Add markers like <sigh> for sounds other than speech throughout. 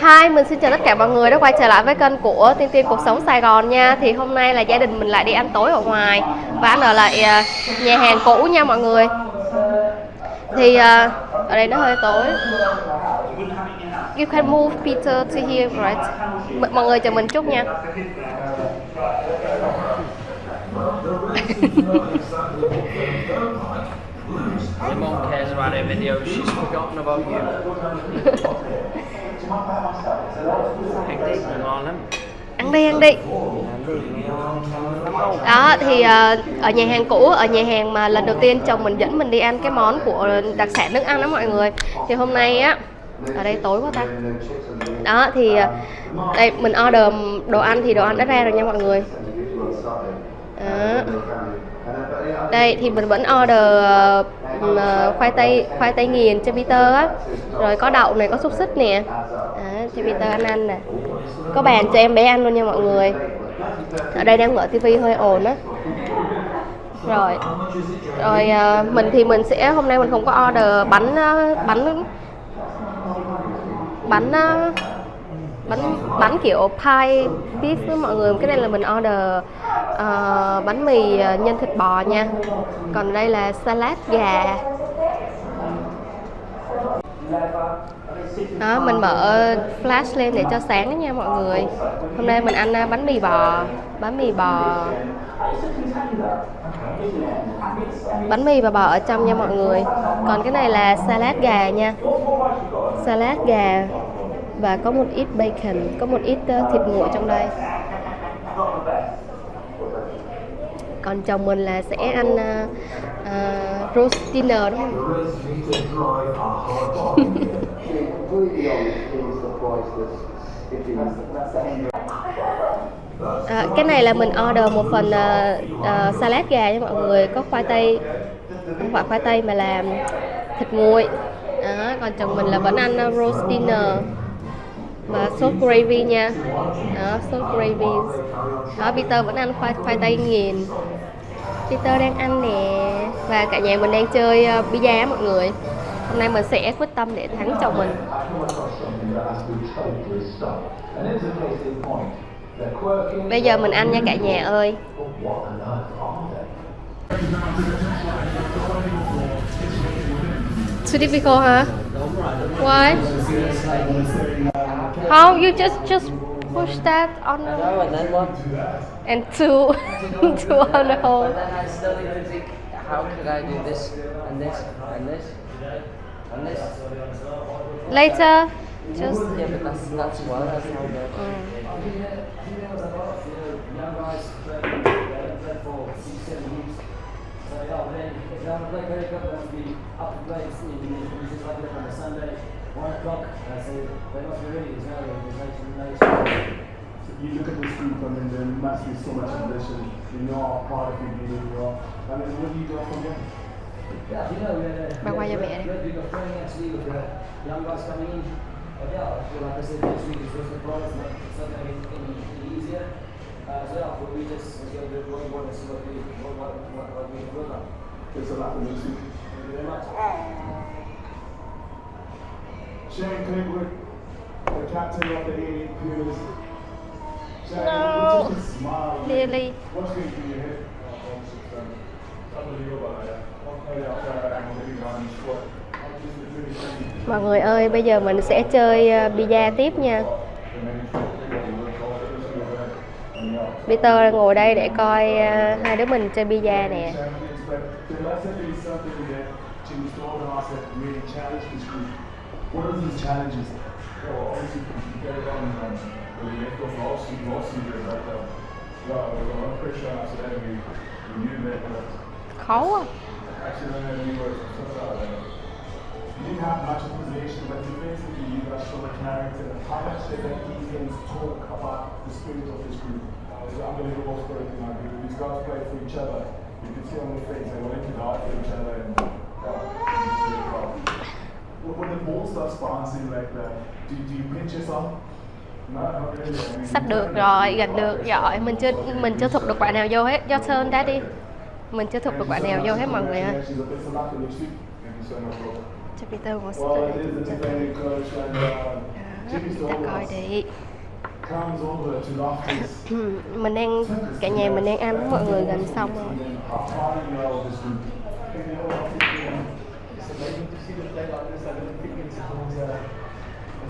Hi, mình xin chào tất cả mọi người đã quay trở lại với kênh của Tiên Tiên Cuộc Sống Sài Gòn nha. Thì hôm nay là gia đình mình lại đi ăn tối ở ngoài Và ăn ở lại ờ, nhà hàng cũ nha mọi người. Thì ờ, ở đây nó hơi tối. You can move Peter to here, right? M mọi người chờ mình chút nha. <laughs> Your mom cares about her videos, she's forgotten about you. Ăn đi, ngon lắm. Ăn đi, ăn đi đó thì ờ, ở nhà hàng cũ ở nhà hàng mà lần đầu tiên chồng mình dẫn mình đi ăn cái món của đặc sản nước ăn đó mọi người thì hôm nay á ở đây tối quá ta đó thì ờ, đây mình order đồ ăn thì đồ ăn đã ra rồi nha mọi người đó đây thì mình vẫn order uh, khoai tây khoai tây nghiền cho Peter á. Rồi có đậu này có xúc xích nè. À, cho Peter ăn ăn nè. Có bàn cho em bé ăn luôn nha mọi người. Ở đây đang mở tivi hơi ồn á. Rồi rồi uh, mình thì mình sẽ hôm nay mình không có order bánh uh, bánh bánh uh, bánh bánh kiểu pie beef với mọi người. Cái này là mình order uh, bánh mì ờ, nhân thịt bò nha. Còn đây là salad gà. Đó mình mở flash lên để cho sáng đó nha mọi người. Hôm nay mình ăn ờ, bánh mì bò bánh mì bò. Bánh mì và bò ở trong nha mọi người. Còn cái này là salad gà nha. Salad gà và có một ít bacon có một ít uh, thịt nguội trong đây. Còn chồng mình là sẽ ăn uh, uh, roast dinner đúng không À, cái này là mình order một phần uh, uh, salad gà nha mọi người có khoai tây. Không phải khoai tây mà là thịt nguội. Đó, còn chồng mình là vẫn ăn uh, roast dinner và sốt gravy nha. Đó sốt gravy. Đó Peter vẫn ăn khoai khoai tây nghiền. Peter đang ăn nè. Và cả nhà mình đang chơi uh, pizza mọi người. Hôm nay mình sẽ quyết tâm để thắng chồng mình. Bây giờ mình ăn nha cả nhà ơi. Too difficult, huh? Why? How you just just push that on the No, and then what? and two <laughs> two on the But hole. then I still need to think, how could I do this, and this, and this, and this? Later, just Yeah, but that's, that's that's mm. be up late in the just like on a Sunday, 1 o'clock. They must be really Israeli organization. You look at this group, I mean, there must be so much ambition. You know how proud of you you are. I mean, what do you do from here? Yeah, you know, we're, a we're, we're, we're actually with the young guys coming in. But yeah, I feel like I said, next week is just a problem, but it's not going to get any easier. Uh, so yeah, we just, to what, we a lot. Shane Clegwood, the captain of the 88 Pumas. Shane, No. smile. Lily. What's going through your head? Unbelievable. Mọi người ơi, bây giờ mình sẽ chơi uh, pizza tiếp nha. Peter ngồi đây để coi uh, hai đứa mình chơi pizza nè. Challenged this. What are these challenges? Well, obviously, you get it on um, the left of last season, last season, but um, yeah, there was a lot of pressure after that. We, we knew that, Khó actually, when we were so uh, You didn't have much of possession, but defensively you guys showed a character. How much did that defense talk about the spirit of this group? uh, it's an unbelievable spirit in our group. These guys play for each other. You can see on their face they're willing to die for each other, and Sắp được rồi, gần được rồi. Mình chưa mình chưa thục được quả nào vô hết. Do sơn đã đi. Mình chưa thục được quả nào vô hết mọi người ơi. Cho Peter một coach, and uh, Jimmy's ta coi đi. Ừ, mình đang cả nhà mình đang ăn với mọi người gần xong rồi like all these Olympic sports are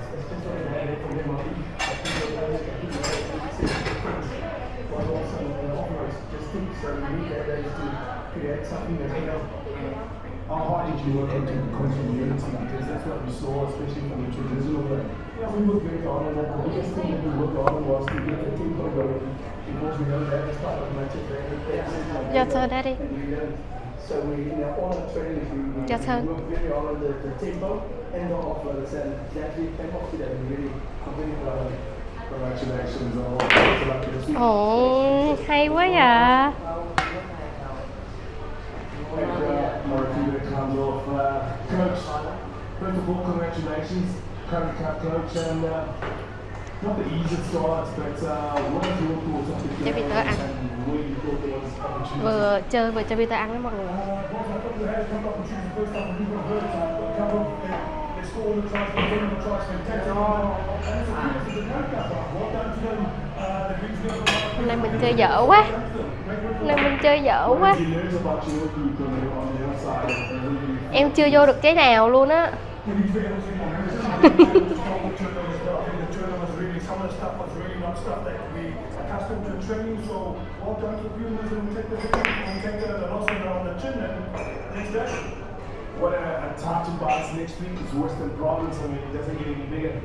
especially for the direct problematic. I think that is getting what was offers. Just think so really better is to create something that's you know how hard did you work into the continuity? Because that's what we saw, especially from the traditional work. Yeah, we worked very hard on that. The biggest thing that we worked on was to get the team going because we know that as part of Manchester. Yeah, so that is turn, Daddy. And we learned. So we, in our all our trainings, we, we, Your turn. we worked very hard on the, the tempo and the offloads and that we came off today. We really, I'm very proud of it. Congratulations on all the luck this week. ồ hay quá vậy And Murphy that comes off. Coach, first of all, congratulations, current cup coach, and uh, Cho Peter ăn. vừa chơi vừa cho Peter ăn đó mọi người. Uh. Uh. Uh, hôm nay mình chơi dở quá. Hôm nay mình chơi dở quá. em chưa vô được cái nào luôn á <laughs> To be fair, it was in my hands. I think the turnovers, but I think the turnovers really, some of the stuff was really not stuff that we accustomed to training. So well done to the Pumas and take the and take the, loss on the, chin and next day. What a, a time to bounce next week is Western Province. I mean, it doesn't get any bigger.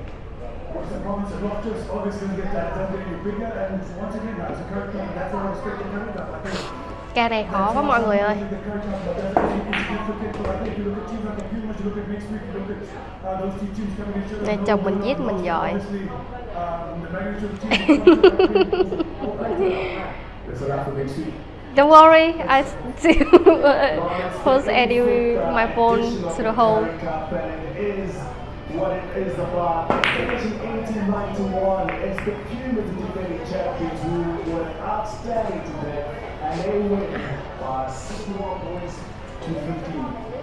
The province of Loftus? Obviously, going to get that done getting bigger. And once again, that's a current cup. That's what I expect from current cup. I think ca này khó quá mọi người ơi uh. Này, chồng mình giết mình giỏi. <laughs> Don't worry, I still <laughs> post edit my phone to the whole. What it is about finishing 18 to the cumulative defending champions who were outstanding today and they win by 61 points to 15.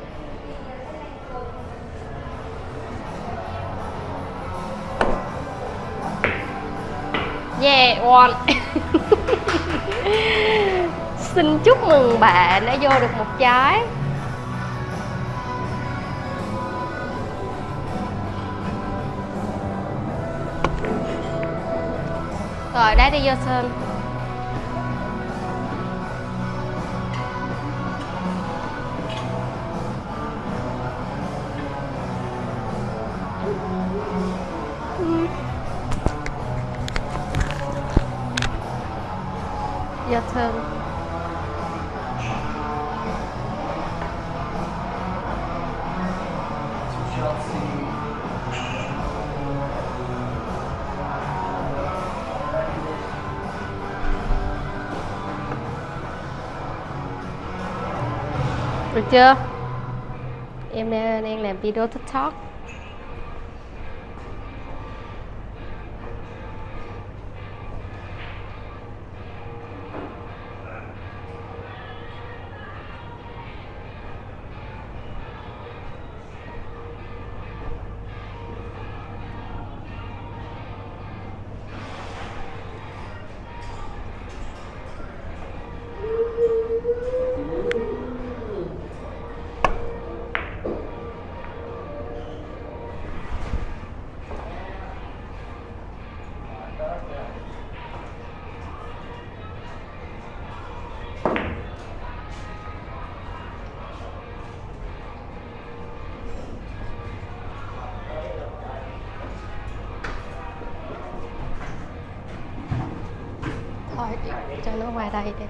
Yeah, one. <laughs> xin chúc mừng bạn đã vô được một trái. Rồi đá đi vô sân. Dạ Your turn. Được chưa? Em đang đang làm video TikTok. Cho nó qua đây đi.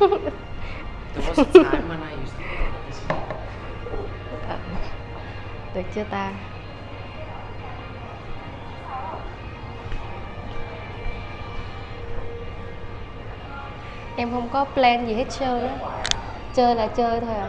<laughs> Ờ, được chưa ta? Em không có plan gì hết trơn á. Chơi là chơi thôi à.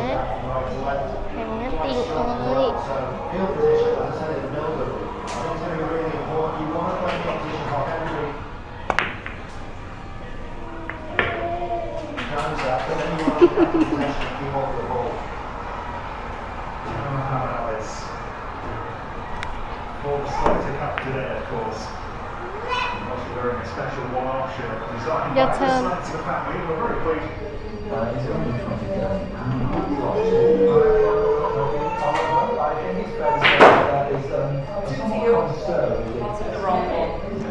um, concern.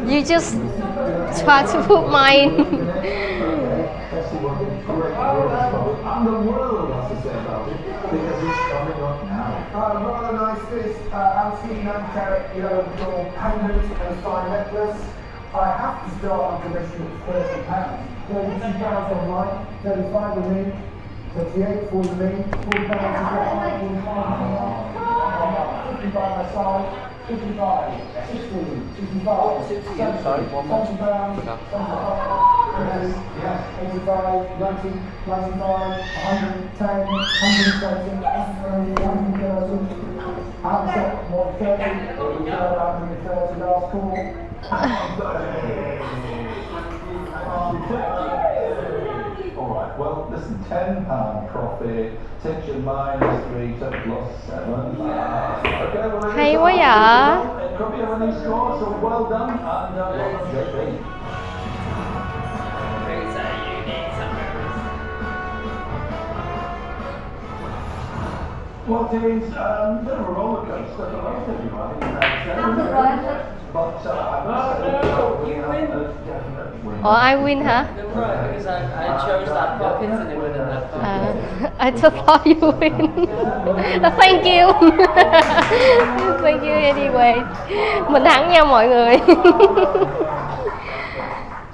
you just try to put mine <laughs> And the world has to say about it because it's coming up now. Uh, rather nice this uh, Nanteric, you know, your pendant and fine necklace. I have to start on commission at thirty pounds. Thirty-two pounds online, thirty-five with me, thirty-eight for with me, forty pounds is what I by my side. 55, 60, 65, 70, Sorry, one more. 70 pounds, Okay. 75, Yes, yes. 85, 90, 110, 130, Alright, well, listen, 10 profit, tension minus 3, 7. A score, so well done, and uh, well done, Well, it is um, a bit of a roller coaster for both of you, I think. you have said. But uh, I say, no, win. win because I, I chose that pocket and it went in that pocket. <laughs> I just thought you win <laughs> thank you <laughs> thank you anyway mình thắng nha mọi người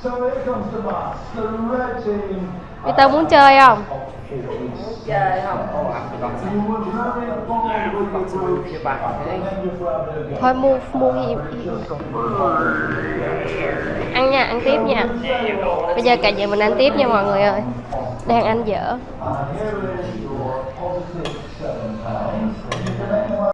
So here comes the bus, the red team. Peter muốn chơi không thôi, mua mua gì? Ăn nha, ăn tiếp nha. Bây giờ cả giờ mình ăn tiếp nha mọi người ơi. Đang ăn dở.